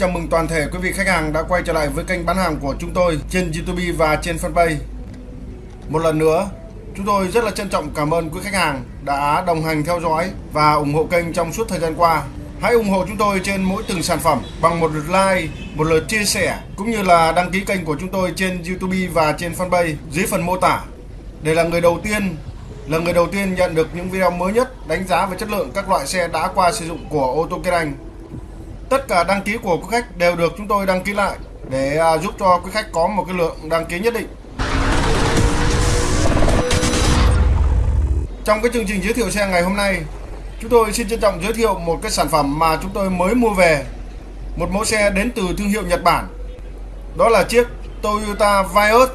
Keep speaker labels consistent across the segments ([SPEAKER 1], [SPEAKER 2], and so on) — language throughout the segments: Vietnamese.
[SPEAKER 1] Chào mừng toàn thể quý vị khách hàng đã quay trở lại với kênh bán hàng của chúng tôi trên YouTube và trên fanpage. Một lần nữa, chúng tôi rất là trân trọng cảm ơn quý khách hàng đã đồng hành theo dõi và ủng hộ kênh trong suốt thời gian qua. Hãy ủng hộ chúng tôi trên mỗi từng sản phẩm bằng một lượt like, một lượt chia sẻ cũng như là đăng ký kênh của chúng tôi trên YouTube và trên fanpage dưới phần mô tả để là người đầu tiên là người đầu tiên nhận được những video mới nhất đánh giá về chất lượng các loại xe đã qua sử dụng của ô tô Kiên Anh. Tất cả đăng ký của quý khách đều được chúng tôi đăng ký lại để à, giúp cho quý khách có một cái lượng đăng ký nhất định. Trong cái chương trình giới thiệu xe ngày hôm nay, chúng tôi xin trân trọng giới thiệu một cái sản phẩm mà chúng tôi mới mua về. Một mẫu xe đến từ thương hiệu Nhật Bản. Đó là chiếc Toyota Vios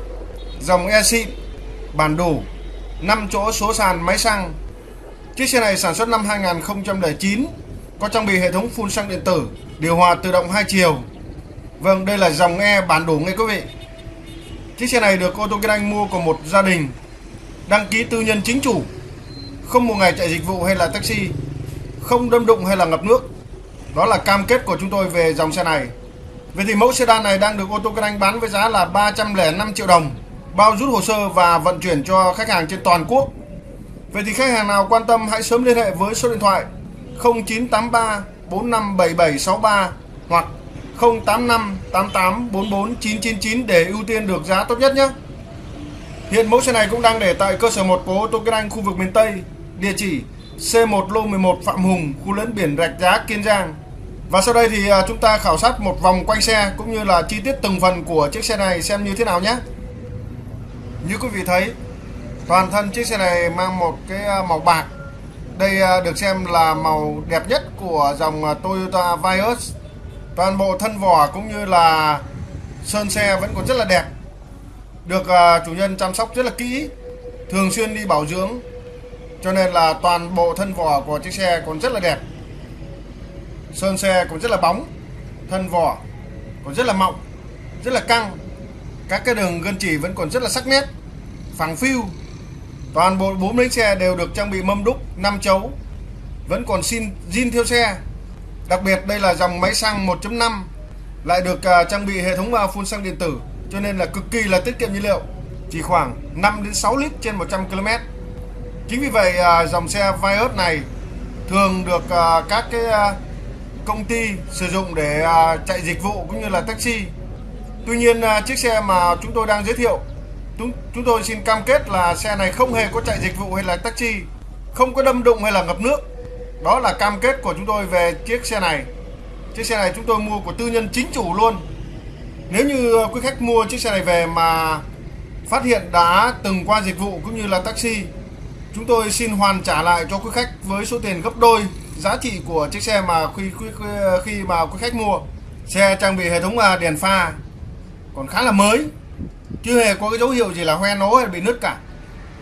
[SPEAKER 1] dòng e bản đủ 5 chỗ số sàn máy xăng. Chiếc xe này sản xuất năm 2009, có trang bị hệ thống phun xăng điện tử, điều hòa tự động hai chiều. Vâng, đây là dòng E bản đủ nghe quý vị. Chiếc xe này được ô tô Kinh Anh mua của một gia đình đăng ký tư nhân chính chủ, không một ngày chạy dịch vụ hay là taxi, không đâm đụng hay là ngập nước. Đó là cam kết của chúng tôi về dòng xe này. Vậy thì mẫu sedan này đang được ô tô Kinh Anh bán với giá là 305 triệu đồng bao rút hồ sơ và vận chuyển cho khách hàng trên toàn quốc. Vậy thì khách hàng nào quan tâm hãy sớm liên hệ với số điện thoại 0983 457763 hoặc 085 88 44 999 để ưu tiên được giá tốt nhất nhé. Hiện mẫu xe này cũng đang để tại cơ sở 1 của ô tô Kinh Anh khu vực miền Tây, địa chỉ C1 lô 11 Phạm Hùng, khu lẫn biển Rạch Giá, Kiên Giang. Và sau đây thì à, chúng ta khảo sát một vòng quanh xe cũng như là chi tiết từng phần của chiếc xe này xem như thế nào nhé. Như quý vị thấy, toàn thân chiếc xe này mang một cái à, màu bạc. Đây à, được xem là màu đẹp nhất của dòng à, Toyota Vios. Toàn bộ thân vỏ cũng như là sơn xe vẫn còn rất là đẹp. Được à, chủ nhân chăm sóc rất là kỹ, thường xuyên đi bảo dưỡng. Cho nên là toàn bộ thân vỏ của chiếc xe còn rất là đẹp. Sơn xe cũng rất là bóng, thân vỏ còn rất là mọng, rất là căng các cái đường gân chỉ vẫn còn rất là sắc nét phẳng phiu toàn bộ bốn bánh xe đều được trang bị mâm đúc 5 chấu. Vẫn còn xin zin theo xe. Đặc biệt, đây là dòng máy xăng 1.5 lại được à, trang bị hệ thống à, phun xăng điện tử, cho nên là cực kỳ là tiết kiệm nhiên liệu, chỉ khoảng 5 đến 6 lít trên 100 km chính vì vậy à, dòng xe Vios này thường được các cái công ty sử dụng để chạy dịch vụ cũng như là taxi. Tuy nhiên chiếc xe mà chúng tôi đang giới thiệu chúng, chúng tôi xin cam kết là xe này không hề có chạy dịch vụ hay là taxi Không có đâm đụng hay là ngập nước. Đó là cam kết của chúng tôi về chiếc xe này. Chiếc xe này chúng tôi mua của tư nhân chính chủ luôn. Nếu như quý khách mua chiếc xe này về mà phát hiện đã từng qua dịch vụ cũng như là taxi Chúng tôi xin hoàn trả lại cho quý khách với số tiền gấp đôi giá trị của chiếc xe mà khi khi, khi mà quý khách mua. Xe trang bị hệ thống à, đèn pha còn khá là mới chưa hề có cái dấu hiệu gì là hoe nố hay bị nứt cả.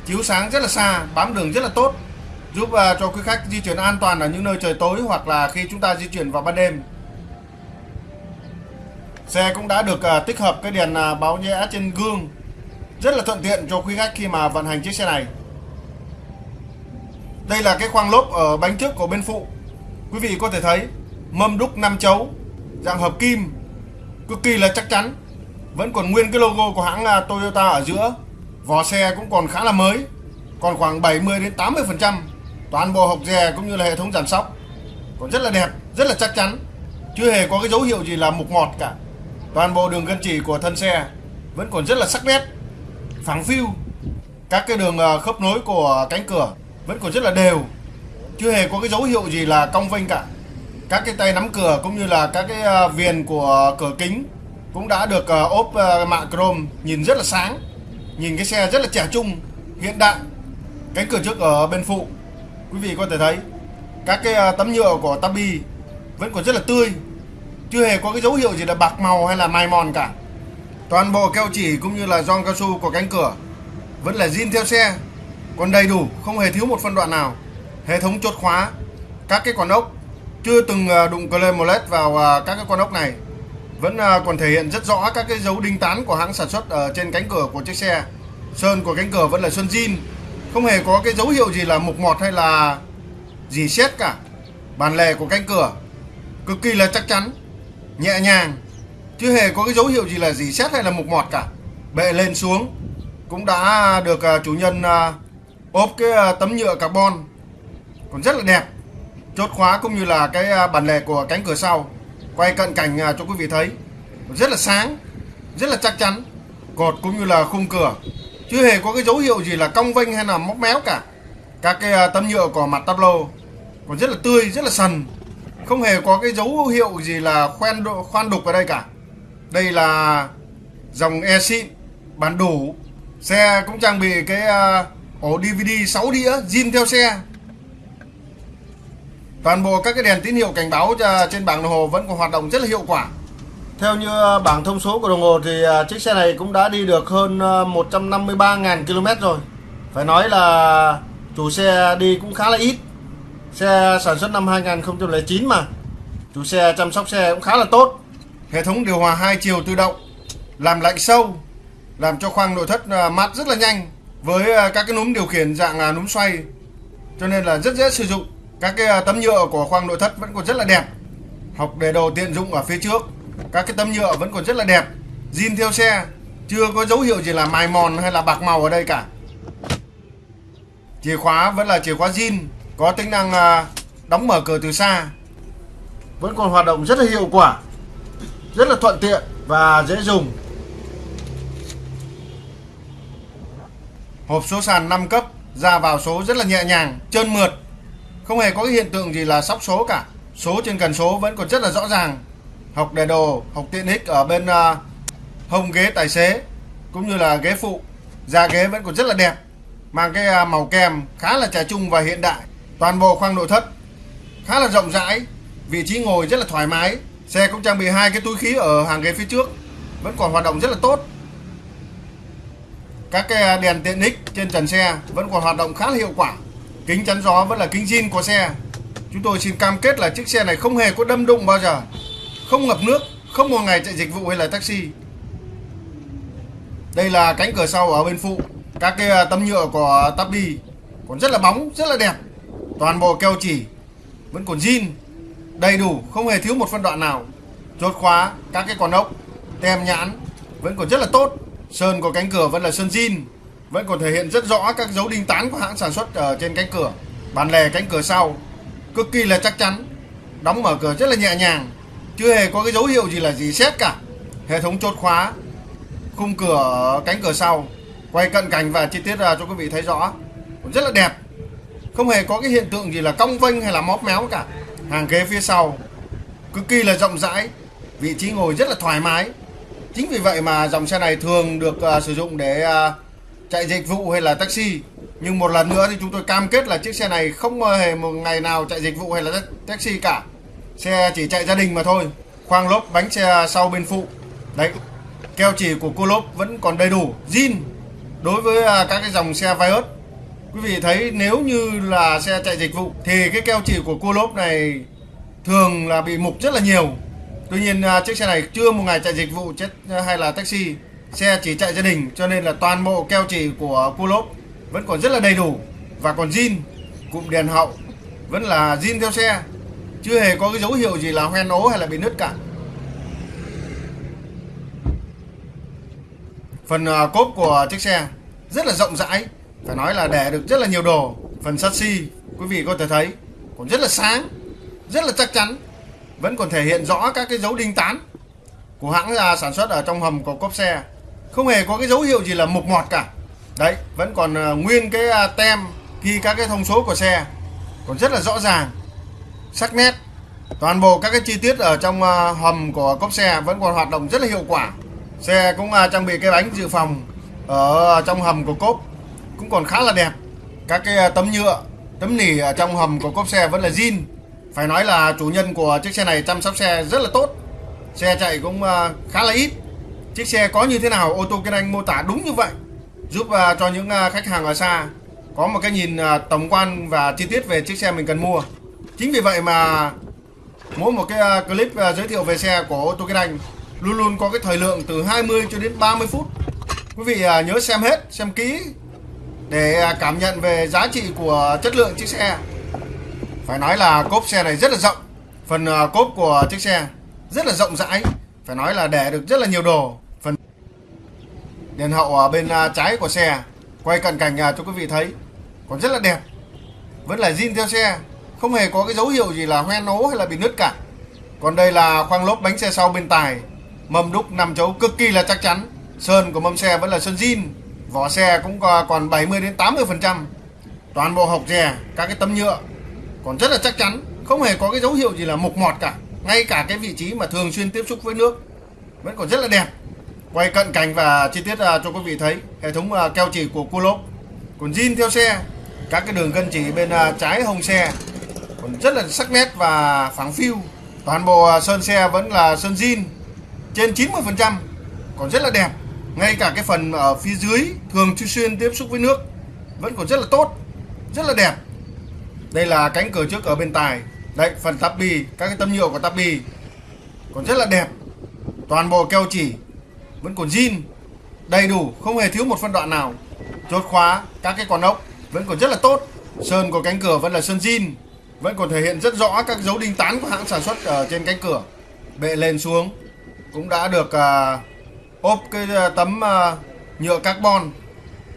[SPEAKER 1] Chiếu sáng rất là xa bám đường rất là tốt giúp uh, cho quý khách di chuyển an toàn ở những nơi trời tối hoặc là khi chúng ta di chuyển vào ban đêm. Xe cũng đã được uh, tích hợp cái đèn uh, báo nhẽ trên gương. Rất là thuận tiện cho quý khách khi mà vận hành chiếc xe này. Đây là cái khoang lốp ở bánh trước của bên phụ. Quý vị có thể thấy mâm đúc 5 chấu dạng hợp kim cực kỳ là chắc chắn vẫn còn nguyên cái logo của hãng à, Toyota ở giữa. Vỏ xe cũng còn khá là mới, còn khoảng 70 đến 80 phần trăm toàn bộ hộc dè cũng như là hệ thống giảm sóc. Còn rất là đẹp, rất là chắc chắn, chưa hề có cái dấu hiệu gì là mục mọt cả. Toàn bộ đường gân chỉ của thân xe vẫn còn rất là sắc nét, phẳng phiu. Các cái đường à, khớp nối của cánh cửa vẫn còn rất là đều, chưa hề có cái dấu hiệu gì là cong vênh cả. Các cái tay nắm cửa cũng như là các cái à, viền của cửa kính cũng đã được uh, ốp ờ, uh, mạ chrome nhìn rất là sáng nhìn cái xe rất là trẻ trung hiện đại. Cánh cửa trước ở bên phụ quý vị có thể thấy. Các cái uh, tấm nhựa của tabi vẫn còn rất là tươi chưa hề có cái dấu hiệu gì là bạc màu hay là mài mòn cả. Toàn bộ keo chỉ cũng như là gioăng cao su của cánh cửa vẫn là zin theo xe còn đầy đủ không hề thiếu một phân đoạn nào. Hệ thống chốt khóa các cái con ốc chưa từng đụng clem molet vào các cái con ốc này vẫn à, còn thể hiện rất rõ các cái dấu đinh tán của hãng sản xuất ở trên cánh cửa của chiếc xe. Sơn của cánh cửa vẫn là sơn zin không hề có cái dấu hiệu gì là mục mọt hay là gì xét cả. Bàn lề của cánh cửa cực kỳ là chắc chắn, nhẹ nhàng chưa hề có cái dấu hiệu gì là gì xét hay là mục mọt cả. Bệ lên xuống cũng đã được à, chủ nhân à, ốp cái tấm nhựa carbon. Còn rất là đẹp, chốt khóa cũng như là cái bản lề của cánh cửa sau quay cận cảnh cho quý vị thấy, rất là sáng, rất là chắc chắn, cột cũng như là khung cửa. Chưa hề có cái dấu hiệu gì là cong vênh hay là móc méo cả. Các cái à, tấm nhựa của mặt tablo còn rất là tươi, rất là sần. Không hề có cái dấu hiệu gì là khoen khoan đục ở đây cả. Đây là dòng e xịn bản đủ. Xe cũng trang bị cái à, ổ DVD 6 đĩa zin theo xe toàn bộ các cái đèn tín hiệu cảnh báo trên bảng đồng hồ vẫn còn hoạt động rất là hiệu quả. Theo như à, bảng thông số của đồng hồ thì uh, chiếc xe này cũng đã đi được hơn uh, 153.000 km rồi. Phải nói là chủ xe đi cũng khá là ít. Xe sản xuất năm 2009 mà. Chủ xe chăm sóc xe cũng khá là tốt. Hệ thống điều hòa hai chiều tự động làm lạnh sâu làm cho khoang nội thất à, mát rất là nhanh với à, các cái núm điều khiển dạng à, núm xoay. Cho nên là rất dễ sử dụng các cái à, tấm nhựa của khoang nội thất vẫn còn rất là đẹp. Học đề đồ tiện dụng ở phía trước, các cái tấm nhựa vẫn còn rất là đẹp. Zin theo xe, chưa có dấu hiệu gì là mài mòn hay là bạc màu ở đây cả. Chìa khóa vẫn là chìa khóa zin, có tính năng à, đóng mở cửa từ xa. Vẫn còn hoạt động rất là hiệu quả, rất là thuận tiện và dễ dùng. Hộp số sàn 5 cấp, ra vào số rất là nhẹ nhàng, trơn mượt không hề có cái hiện tượng gì là sóc số cả. Số trên cần số vẫn còn rất là rõ ràng. Học đề đồ học tiện ích ở bên uh, hông ghế tài xế cũng như là ghế phụ da ghế vẫn còn rất là đẹp mang cái uh, màu kem khá là trẻ trung và hiện đại toàn bộ khoang nội thất khá là rộng rãi vị trí ngồi rất là thoải mái xe cũng trang bị hai cái túi khí ở hàng ghế phía trước vẫn còn hoạt động rất là tốt. Các cái à, đèn tiện ích trên trần xe vẫn còn hoạt động khá là hiệu quả kính chắn gió vẫn là kính zin của xe. Chúng tôi xin cam kết là chiếc xe này không hề có đâm đụng bao giờ. Không ngập nước, không một ngày chạy dịch vụ hay là taxi. Đây là cánh cửa sau ở bên phụ. Các cái à, tấm nhựa của tabi còn rất là bóng, rất là đẹp. Toàn bộ keo chỉ vẫn còn zin, đầy đủ, không hề thiếu một phân đoạn nào. Chốt khóa các cái con ốc, tem nhãn vẫn còn rất là tốt. Sơn của cánh cửa vẫn là sơn zin vẫn còn thể hiện rất rõ các dấu đinh tán của hãng sản xuất ở trên cánh cửa. Bàn lề cánh cửa sau cực kỳ là chắc chắn đóng mở cửa rất là nhẹ nhàng chưa hề có cái dấu hiệu gì là gì xét cả. Hệ thống chốt khóa khung cửa cánh cửa sau quay cận cảnh và chi tiết ra cho quý vị thấy rõ rất là đẹp. Không hề có cái hiện tượng gì là cong vênh hay là móp méo cả. Hàng ghế phía sau cực kỳ là rộng rãi vị trí ngồi rất là thoải mái. Chính vì vậy mà dòng xe này thường được uh, sử dụng để uh, chạy dịch vụ hay là taxi. Nhưng một lần nữa thì chúng tôi cam kết là chiếc xe này không hề một ngày nào chạy dịch vụ hay là taxi cả. Xe chỉ chạy gia đình mà thôi. Khoang lốp, bánh xe sau bên phụ. Đấy, keo chỉ của cô lốp vẫn còn đầy đủ. Zin, đối với à, các cái dòng xe Vios. Quý vị thấy nếu như là xe chạy dịch vụ thì cái keo chỉ của cô lốp này thường là bị mục rất là nhiều. Tuy nhiên à, chiếc xe này chưa một ngày chạy dịch vụ, chết à, hay là taxi xe chỉ chạy gia đình cho nên là toàn bộ keo chỉ của cua lốp vẫn còn rất là đầy đủ. Và còn zin, cụm đèn hậu vẫn là zin theo xe. Chưa hề có cái dấu hiệu gì là hoen ố hay là bị nứt cả. Phần à, cốp của chiếc xe rất là rộng rãi, phải nói là để được rất là nhiều đồ. Phần sắt xi, quý vị có thể thấy, còn rất là sáng, rất là chắc chắn, vẫn còn thể hiện rõ các cái dấu đinh tán của hãng là sản xuất ở trong hầm của cốp xe không hề có cái dấu hiệu gì là mục mọt cả. Đấy, vẫn còn ờ, nguyên cái à, tem, ghi các cái thông số của xe. Còn rất là rõ ràng, sắc nét. Toàn bộ các cái chi tiết ở trong ờ, hầm của cốp xe vẫn còn hoạt động rất là hiệu quả. Xe cũng à, trang bị cái bánh dự phòng ở trong hầm của cốp cũng còn khá là đẹp. Các cái à, tấm nhựa, tấm nỉ ở trong hầm của cốp xe vẫn là zin. Phải nói là chủ nhân của chiếc xe này chăm sóc xe rất là tốt. Xe chạy cũng khá là ít chiếc xe có như thế nào ô tô kinh anh mô tả đúng như vậy? Giúp uh, cho những à, khách hàng ở xa có một cái nhìn à, tổng quan và chi tiết về chiếc xe mình cần mua. Chính vì vậy mà mỗi một cái clip giới thiệu về xe của ô tô kinh anh luôn luôn có cái thời lượng từ 20 cho đến 30 phút. Quý vị nhớ xem hết xem kỹ để uh, cảm nhận về giá trị của chất lượng chiếc xe. Phải nói là cốp xe này rất là rộng. Phần uh, cốp của chiếc xe rất là rộng rãi. Phải nói là để được rất là nhiều đồ đèn hậu ở bên à, trái của xe. Quay cận cảnh à, cho quý vị thấy. Còn rất là đẹp. Vẫn là zin theo xe. Không hề có cái dấu hiệu gì là hoen ố hay là bị nứt cả. Còn đây là khoang lốp bánh xe sau bên tài. Mâm đúc nằm chấu cực kỳ là chắc chắn. Sơn của mâm xe vẫn là sơn zin. Vỏ xe cũng còn 70 đến 80 phần trăm. Toàn bộ hộc dè, các cái tấm nhựa. Còn rất là chắc chắn. Không hề có cái dấu hiệu gì là mục mọt cả. Ngay cả cái vị trí mà thường xuyên tiếp xúc với nước. Vẫn còn rất là đẹp quay cận cảnh và chi tiết à, cho quý vị thấy hệ thống à, keo chỉ của cua lốp. Còn zin theo xe các cái đường gân chỉ bên à, trái hông xe. Còn rất là sắc nét và phẳng phiu. Toàn bộ sơn xe vẫn là sơn zin trên 90%, còn rất là đẹp ngay cả cái phần ở phía dưới thường xuyên tiếp xúc với nước vẫn còn rất là tốt rất là đẹp. Đây là cánh cửa trước ở bên tài. Đấy phần tắp bì các cái tấm nhựa của tắp bì còn rất là đẹp toàn bộ keo chỉ vẫn còn zin đầy đủ không hề thiếu một phân đoạn nào. Chốt khóa các cái con ốc vẫn còn rất là tốt. Sơn của cánh cửa vẫn là sơn zin vẫn còn thể hiện rất rõ các dấu đinh tán của hãng sản xuất ở trên cánh cửa. Bệ lên xuống cũng đã được uh, ốp cái uh, tấm uh, nhựa carbon.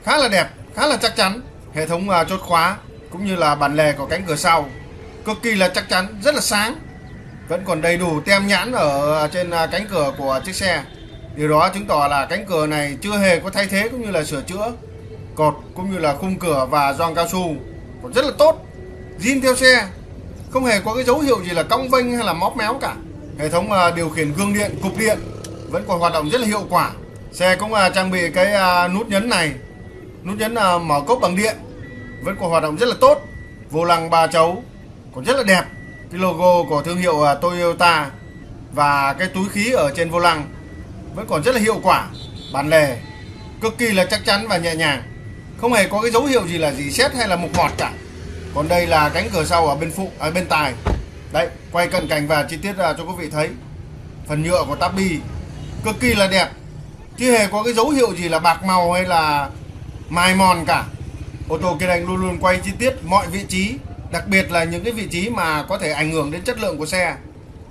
[SPEAKER 1] Khá là đẹp khá là chắc chắn. Hệ thống uh, chốt khóa cũng như là bản lề của cánh cửa sau cực kỳ là chắc chắn rất là sáng. Vẫn còn đầy đủ tem nhãn ở trên cánh cửa của chiếc xe điều đó chứng tỏ là cánh cửa này chưa hề có thay thế cũng như là sửa chữa, cột cũng như là khung cửa và gioăng cao su. Còn rất là tốt, zin theo xe, không hề có cái dấu hiệu gì là cong vênh hay là móp méo cả. Hệ thống à, điều khiển gương điện, cục điện vẫn còn hoạt động rất là hiệu quả. Xe cũng à, trang bị cái à, nút nhấn này, nút nhấn mở cốp bằng điện vẫn còn hoạt động rất là tốt. Vô lăng ba chấu còn rất là đẹp. Cái logo của thương hiệu Toyota và cái túi khí ở trên vô lăng vẫn còn rất là hiệu quả, bản lề, cực kỳ là chắc chắn và nhẹ nhàng. Không hề có cái dấu hiệu gì là gì xét hay là mục mọt cả. Còn đây là cánh cửa sau ở bên phụ ở bên tài. Đấy, quay cận cảnh và chi tiết à, cho quý vị thấy. Phần nhựa của tabi cực kỳ là đẹp. Chưa hề có cái dấu hiệu gì là bạc màu hay là mài mòn cả. Ô tô Kia Anh luôn luôn quay chi tiết mọi vị trí, đặc biệt là những cái vị trí mà có thể ảnh hưởng đến chất lượng của xe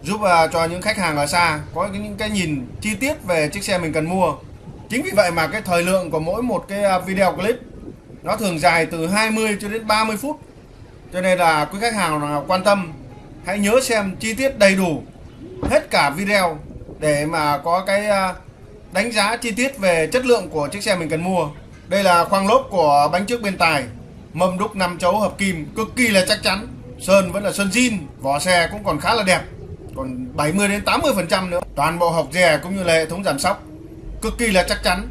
[SPEAKER 1] giúp uh, cho những khách hàng ở xa có những cái nhìn chi tiết về chiếc xe mình cần mua. Chính vì vậy mà cái thời lượng của mỗi một cái à, video clip nó thường dài từ 20 cho đến 30 phút. Cho nên là quý khách hàng nào quan tâm hãy nhớ xem chi tiết đầy đủ hết cả video để mà có cái à, đánh giá chi tiết về chất lượng của chiếc xe mình cần mua. Đây là khoang lốp của bánh trước bên tài Mâm đúc 5 chấu hợp kim cực kỳ là chắc chắn. Sơn vẫn là sơn zin Vỏ xe cũng còn khá là đẹp. Còn 70 đến 80% nữa Toàn bộ hộc dè cũng như là hệ thống giảm sóc Cực kỳ là chắc chắn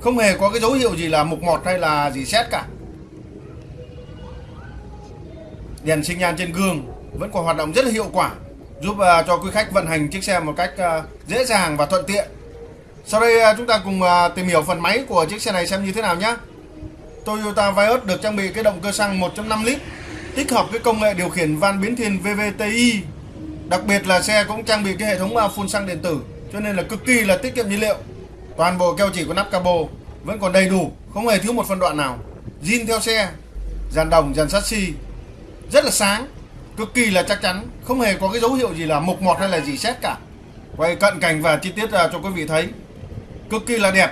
[SPEAKER 1] Không hề có cái dấu hiệu gì là mục mọt hay là gì xét cả Đèn sinh nhan trên gương Vẫn còn hoạt động rất là hiệu quả Giúp uh, cho quý khách vận hành chiếc xe một cách uh, dễ dàng và thuận tiện sau đây à, chúng ta cùng tìm hiểu phần máy của chiếc xe này xem như thế nào nhé. Toyota Vios được trang bị cái động cơ xăng 1.5 lít tích hợp với công nghệ điều khiển van biến thiên VVTi. Đặc biệt là xe cũng trang bị cái hệ thống à, phun xăng điện tử cho nên là cực kỳ là tiết kiệm nhiên liệu. Toàn bộ keo chỉ của nắp cabo vẫn còn đầy đủ, không hề thiếu một phân đoạn nào. Zin theo xe, dàn đồng, dàn sắt xi rất là sáng, cực kỳ là chắc chắn, không hề có cái dấu hiệu gì là mục mọt hay là gì xét cả. Quay cận cảnh và chi tiết à, cho quý vị thấy cực kỳ là đẹp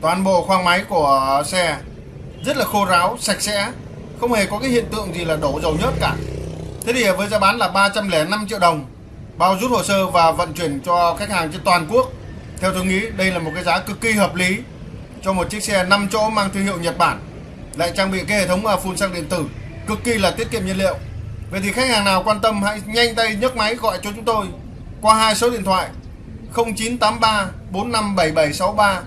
[SPEAKER 1] toàn bộ khoang máy của xe rất là khô ráo sạch sẽ không hề có cái hiện tượng gì là đổ dầu nhớt cả thế thì với giá bán là 305 triệu đồng, bao rút hồ sơ và vận chuyển cho khách hàng trên toàn quốc. Theo tôi nghĩ, đây là một cái giá cực kỳ hợp lý cho một chiếc xe 5 chỗ mang thương hiệu Nhật Bản. Lại trang bị cái hệ thống phun xăng điện tử, cực kỳ là tiết kiệm nhiên liệu. Vậy thì khách hàng nào quan tâm hãy nhanh tay nhấc máy gọi cho chúng tôi qua hai số điện thoại 0983 457763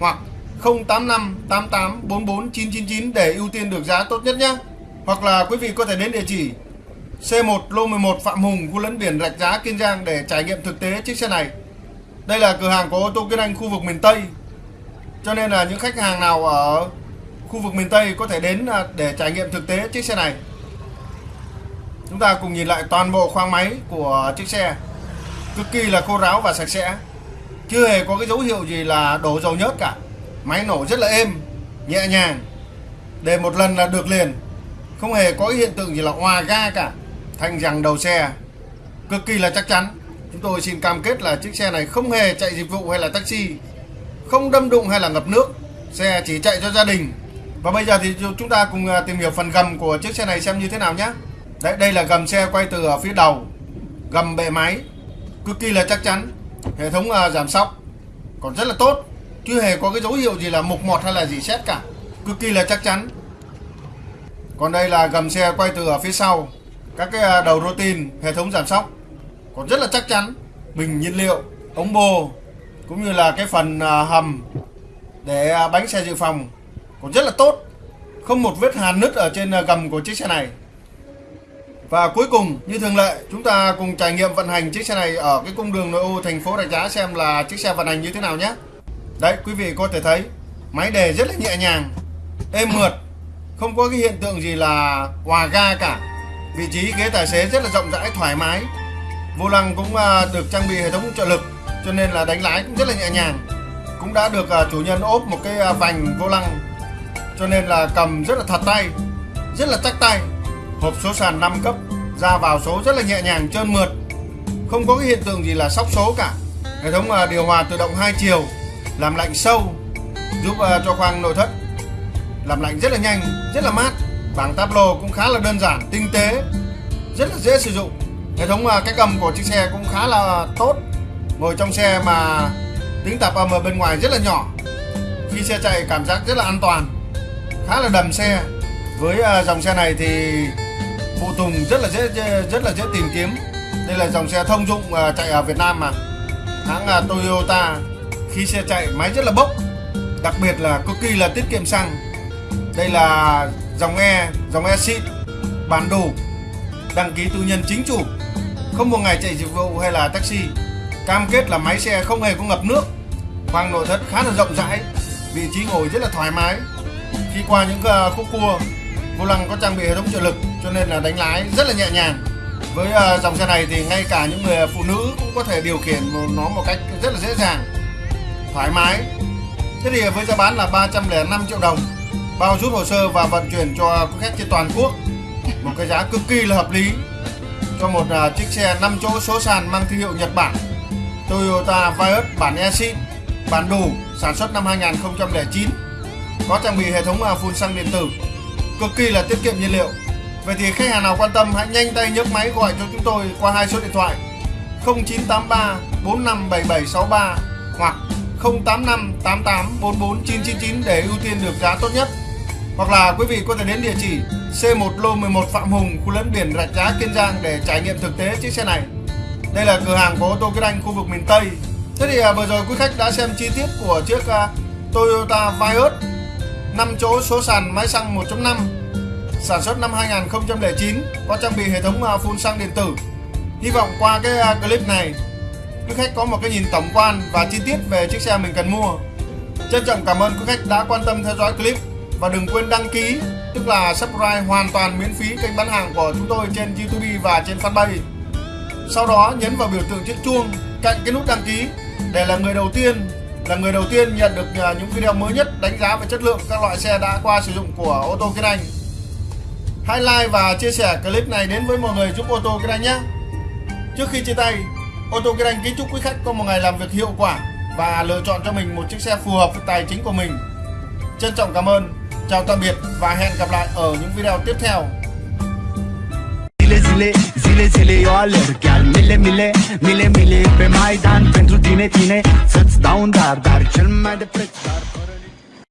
[SPEAKER 1] hoặc 085 88 44 999 để ưu tiên được giá tốt nhất nhé. Hoặc là quý vị có thể đến địa chỉ C1 lô 11 Phạm Hùng, khu lấn biển Rạch Giá, Kiên Giang để trải nghiệm thực tế chiếc xe này. Đây là cửa hàng của ô tô Kiên Anh khu vực miền Tây. Cho nên là những khách hàng nào ở khu vực miền Tây có thể đến à, để trải nghiệm thực tế chiếc xe này. Chúng ta cùng nhìn lại toàn bộ khoang máy của chiếc xe cực kỳ là khô ráo và sạch sẽ chưa hề có cái dấu hiệu gì là đổ dầu nhớt cả máy nổ rất là êm nhẹ nhàng để một lần là được liền không hề có cái hiện tượng gì là hòa ga cả thanh rằng đầu xe. Cực kỳ là chắc chắn. Chúng tôi xin cam kết là chiếc xe này không hề chạy dịch vụ hay là taxi, không đâm đụng hay là ngập nước, xe chỉ chạy cho gia đình. Và bây giờ thì chúng ta cùng à, tìm hiểu phần gầm của chiếc xe này xem như thế nào nhé. Đấy, đây là gầm xe quay từ ở phía đầu, gầm bệ máy, cực kỳ là chắc chắn, hệ thống à, giảm sóc. Còn rất là tốt, chưa hề có cái dấu hiệu gì là mục mọt hay là gì xét cả, cực kỳ là chắc chắn. Còn đây là gầm xe quay từ ở phía sau, các cái à, đầu rô tin, hệ thống giảm sóc còn rất là chắc chắn. Bình nhiên liệu ống bô cũng như là cái phần à, hầm để à, bánh xe dự phòng còn rất là tốt. Không một vết hàn nứt ở trên gầm của chiếc xe này. Và cuối cùng như thường lệ chúng ta cùng trải nghiệm vận hành chiếc xe này ở cái cung đường nội ô thành phố Rạch Giá xem là chiếc xe vận hành như thế nào nhé. Đấy quý vị có thể thấy máy đề rất là nhẹ nhàng êm mượt không có cái hiện tượng gì là hòa ga cả vị trí ghế tài xế rất là rộng rãi, thoải mái. Vô lăng cũng à, được trang bị hệ thống trợ lực, cho nên là đánh lái cũng rất là nhẹ nhàng. Cũng đã được à, chủ nhân ốp một cái à, vành vô lăng, cho nên là cầm rất là thật tay, rất là chắc tay. Hộp số sàn 5 cấp, ra vào số rất là nhẹ nhàng, trơn mượt. Không có cái hiện tượng gì là sóc số cả. Hệ thống điều hòa tự động hai chiều, làm lạnh sâu, giúp cho khoang nội thất, làm lạnh rất là nhanh, rất là mát bảng tablo cũng khá là đơn giản, tinh tế, rất là dễ sử dụng. Hệ thống à, cách âm của chiếc xe cũng khá là tốt. Ngồi trong xe mà tiếng tạp âm ở bên ngoài rất là nhỏ. Khi xe chạy, cảm giác rất là an toàn, khá là đầm xe. Với à, dòng xe này thì phụ tùng rất là dễ rất là dễ tìm kiếm. Đây là dòng xe thông dụng à, chạy ở Việt Nam mà. Hãng Toyota khi xe chạy, máy rất là bốc. Đặc biệt là cực kỳ là tiết kiệm xăng. Đây là dòng E dòng E xịn bản đủ đăng ký tư nhân chính chủ. Không một ngày chạy dịch vụ hay là taxi. Cam kết là máy xe không hề có ngập nước. Khoang nội thất khá là rộng rãi, vị trí ngồi rất là thoải mái. Khi qua những ờ, khúc cua, vô lăng có trang bị hệ thống trợ lực, cho nên là đánh lái rất là nhẹ nhàng. Với ờ, dòng xe này thì ngay cả những người phụ nữ cũng có thể điều khiển nó một cách rất là dễ dàng, thoải mái. Thế thì với giá bán là 305 triệu đồng bao rút hồ sơ và vận chuyển cho khách trên toàn quốc một cái giá cực kỳ là hợp lý cho một uh, chiếc xe 5 chỗ số sàn mang thương hiệu Nhật Bản Toyota Vios bản e bản đủ sản xuất năm 2009 có trang bị hệ thống uh, phun xăng điện tử cực kỳ là tiết kiệm nhiên liệu Vậy thì khách hàng nào quan tâm hãy nhanh tay nhấc máy gọi cho chúng tôi qua hai số điện thoại 0983 457763 hoặc 085 88 để ưu tiên được giá tốt nhất. Hoặc là quý vị có thể đến địa chỉ C1 lô 11 Phạm Hùng, khu lẫn biển Rạch Giá, Kiên Giang để trải nghiệm thực tế chiếc xe này. Đây là cửa hàng của ô tô Kiên Anh khu vực miền Tây. Thế thì à, vừa rồi quý khách đã xem chi tiết của chiếc à, Toyota Vios 5 chỗ số sàn máy xăng 1.5 sản xuất năm 2009 có trang bị hệ thống à, phun xăng điện tử. Hy vọng qua cái clip này quý khách có một cái nhìn tổng quan và chi tiết về chiếc xe mình cần mua. Trân trọng cảm ơn quý khách đã quan tâm theo dõi clip và đừng quên đăng ký tức là subscribe hoàn toàn miễn phí kênh bán hàng của chúng tôi trên YouTube và trên fanpage. Sau đó nhấn vào biểu tượng chiếc chuông cạnh cái nút đăng ký để là người đầu tiên là người đầu tiên nhận được à, những video mới nhất đánh giá về chất lượng các loại xe đã qua sử dụng của ô tô Kiên Anh. Hãy like và chia sẻ clip này đến với mọi người giúp ô tô Kiên Anh nhé. Trước khi chia tay, ô tô Kiên Anh kính chúc quý khách có một ngày làm việc hiệu quả và lựa chọn cho mình một chiếc xe phù hợp với tài chính của mình. Trân trọng cảm ơn Chào tạm biệt và hẹn gặp lại ở những video tiếp theo.
[SPEAKER 2] Zile, zile, zile, eu alerg Chiar mile, mile, mile, mile Pe Maidan pentru tine, tine Să-ți dau un dar, dar cel mai de preț Dar fără